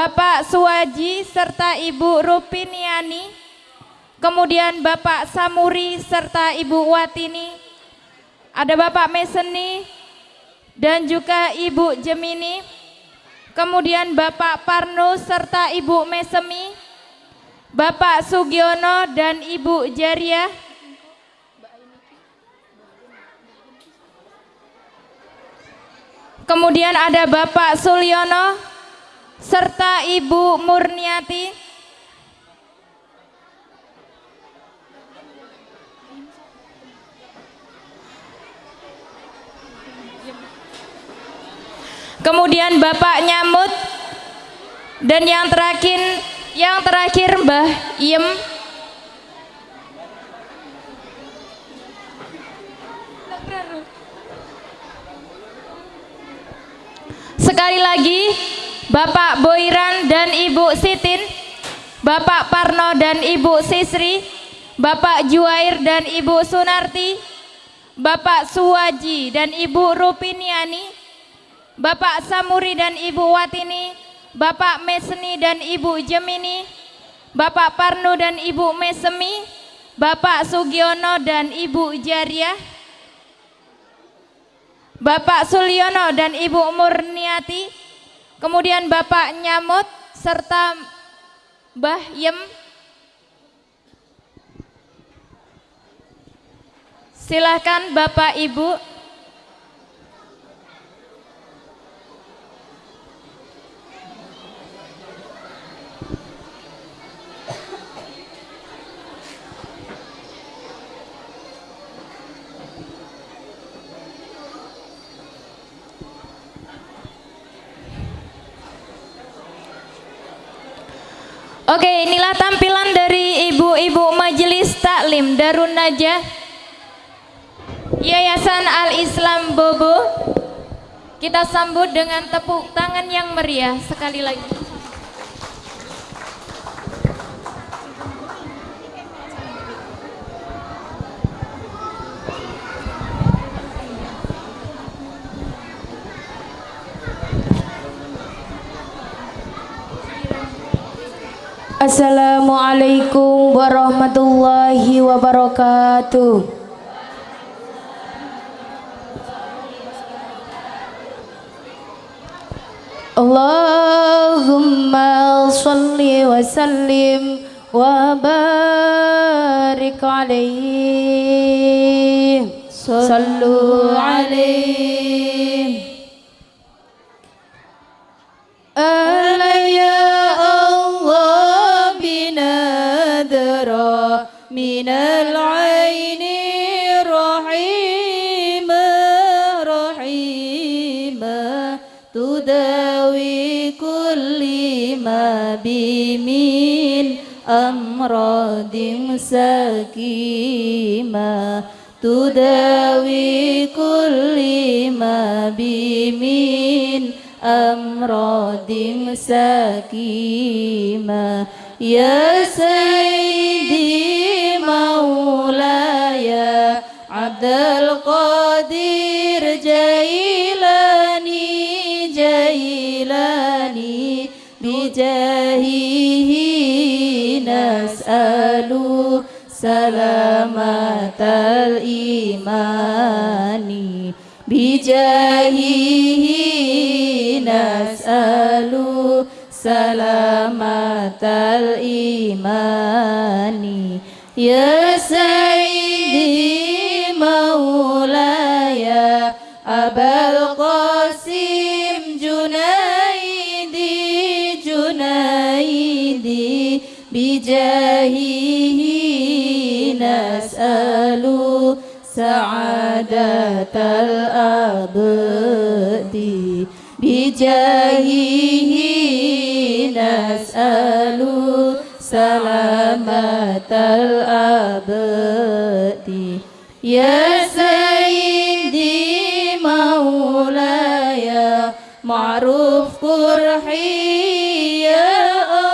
Bapak Suwaji serta Ibu Rupiniani, kemudian Bapak Samuri serta Ibu Watini, ada Bapak Meseni dan juga Ibu Gemini, kemudian Bapak Parno serta Ibu Mesemi, Bapak Sugiono dan Ibu Jariah, Kemudian ada Bapak Sulyono serta Ibu Murniati. Kemudian Bapak Nyamut dan yang terakhir yang terakhir Mbah Iem Sekali lagi, Bapak Boiran dan Ibu Sitin, Bapak Parno dan Ibu Sisri, Bapak Juair dan Ibu Sunarti, Bapak Suwaji dan Ibu Rupiniani, Bapak Samuri dan Ibu Watini, Bapak Mesni dan Ibu Gemini, Bapak Parno dan Ibu Mesemi, Bapak Sugiono dan Ibu Jariah, Bapak Sulyono dan Ibu Murniati, kemudian Bapak Nyamut serta Mbah Yem. Silahkan Bapak Ibu Oke, inilah tampilan dari ibu-ibu majelis taklim Darun Najah Yayasan Al-Islam Bobo. Kita sambut dengan tepuk tangan yang meriah sekali lagi. Assalamualaikum warahmatullahi wabarakatuh. Allahumma salli wa sallim wa barik alaihi sallu alaihi من العين رحيمة رحيمة تداوي كل ما بمن أمراض سكيمة. تداوي كل ما بمن أمراض سكيمة. يا سيدي abdul qadir jailani jailani bijahihi nas'alu salamatal imani bijahihi nas'alu salamatal imani ya sayyidi qasim junaidi junaidi bijahihi nas'alu sa'adatal abdi bijahihi nas'alu salamatal abdi. Ya فرحي يا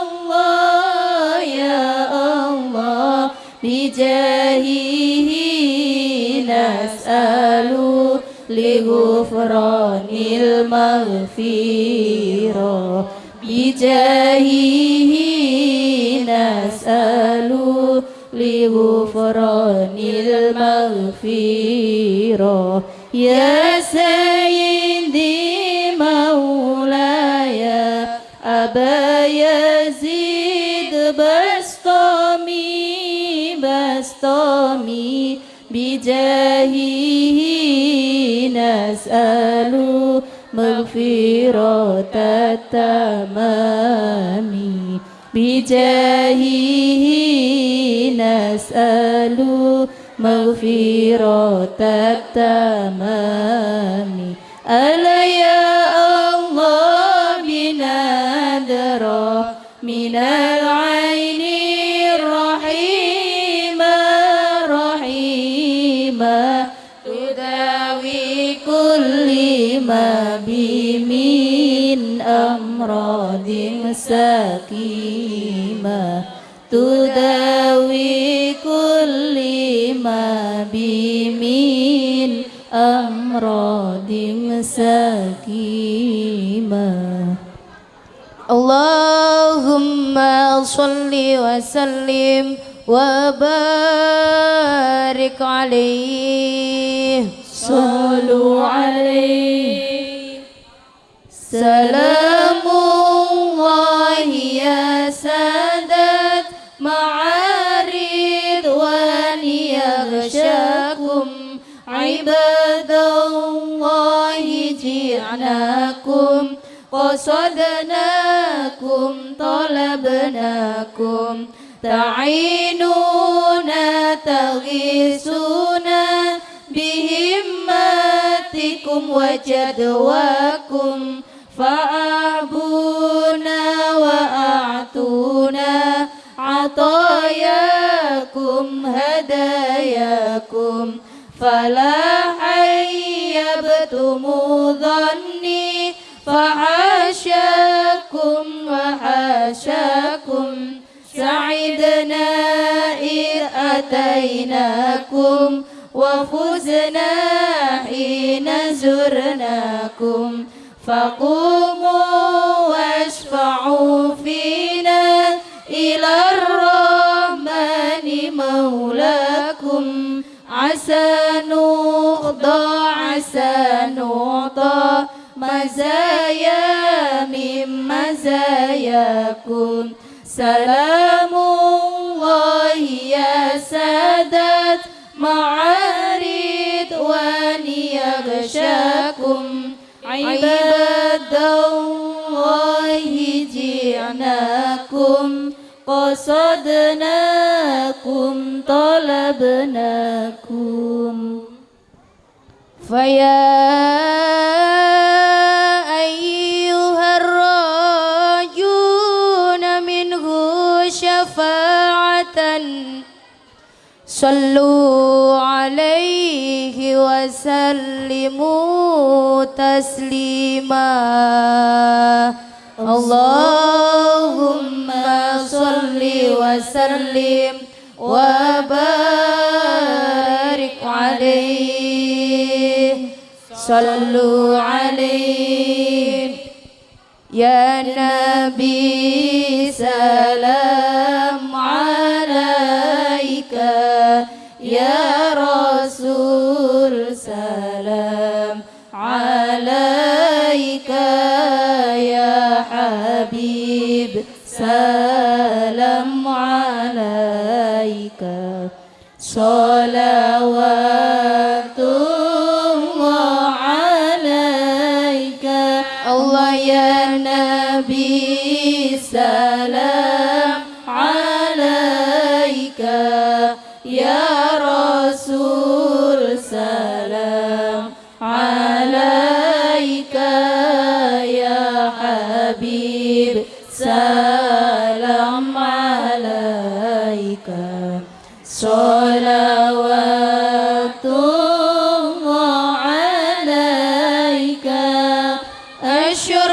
الله يا الله بجاهه نسأل لغفران المغفرة بجاهه نسأل لغفران المغفرة يا سيدي bastomi bastomi bijahihi nas'alu maghfiratatamami bijahihi nas'alu maghfiratatamami alayhi ما بي من أمراض سكيمة تداوي كل ما بي من أمراض سكيمة اللهم صل وسلم وبارك عليه صلوا عليه سلام الله يا سادات مع رضوان يغشاكم. عباد الله جئناكم قصدناكم طلبناكم. تعينونا تغيثونا بهمتكم وجدواكم. فأعبونا وأعطونا عطاياكم هداياكم. فلا حيبتم ظني فحاشاكم وحاشاكم سعدنا إذ أتيناكم وفزنا حين زرناكم. فقوموا واشفعوا فينا إلى الرحمن مولاكم. عسى نخضى عسى نعطى. مزايا من مزاياكم. سلام الله يا سادات. مع جئناكم قصدناكم طلبناكم. فيا أيها الراجون منه شفاعة صلوا عليه وسلموا تسليما. اللهم صل وسلم وبارك عليه. صلوا عليه. يا نبي سلام Koşuyorum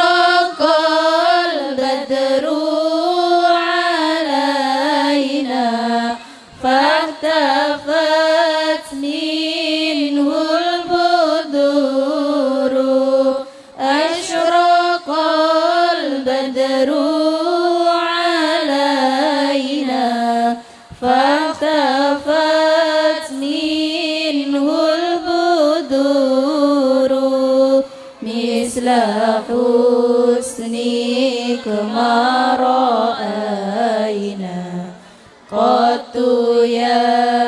kemarau aina kotu ya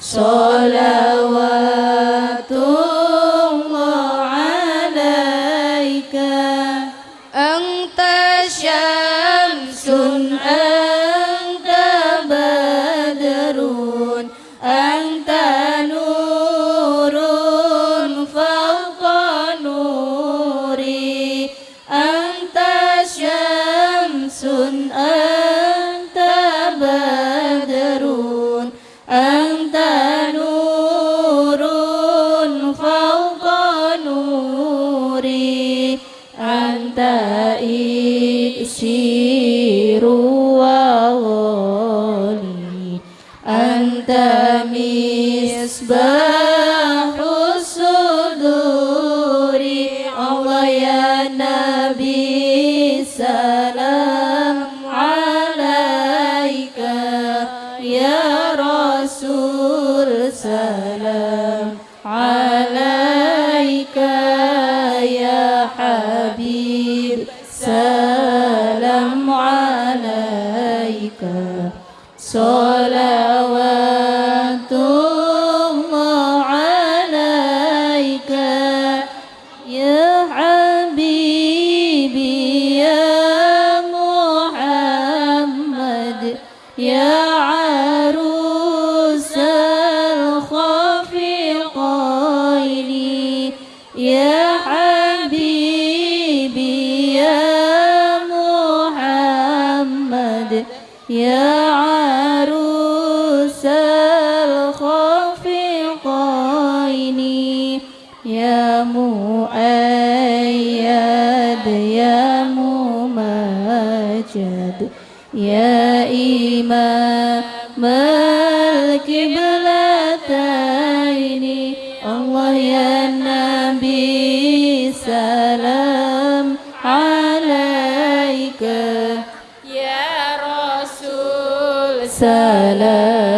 Solar. حبيب. سلام عليك. صلى يا سلام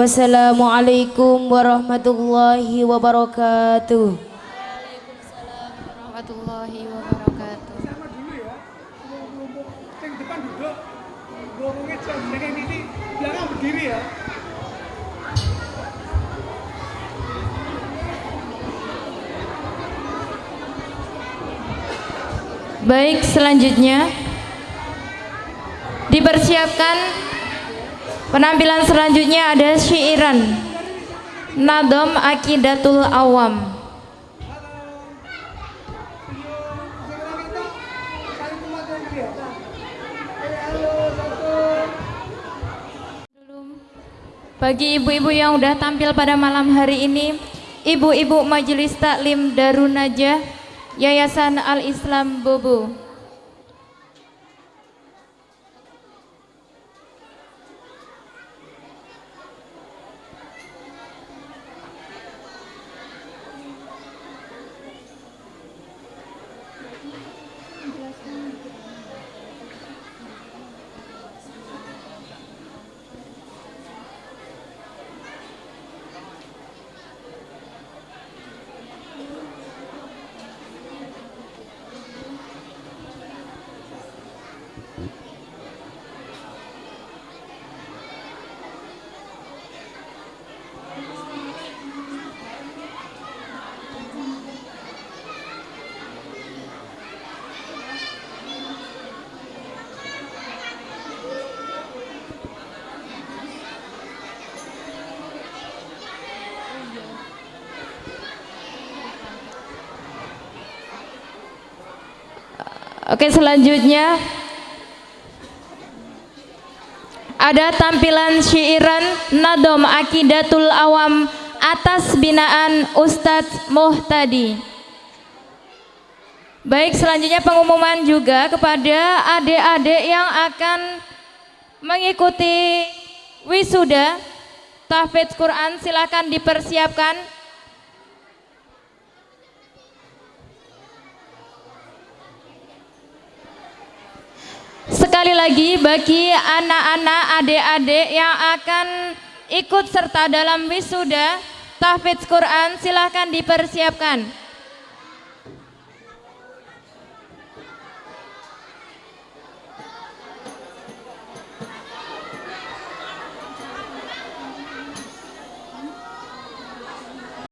Wassalamualaikum warahmatullahi wabarakatuh. Baik, selanjutnya. Dipersiapkan Penampilan selanjutnya ada syairan Nadom Akidatul Awam. Bagi ibu-ibu yang sudah tampil pada malam hari ini, ibu-ibu Majelis Taklim Darunajah Yayasan Al-Islam Bobo. Oke selanjutnya. Ada tampilan syairan Nadom Akidatul Awam atas binaan Ustadz Muhtadi. Baik selanjutnya pengumuman juga kepada adik-adik yang akan mengikuti wisuda tahfidz Quran. Silakan dipersiapkan Sekali lagi bagi anak-anak adik-adik yang akan ikut serta dalam wisuda tahfidz Quran silahkan dipersiapkan.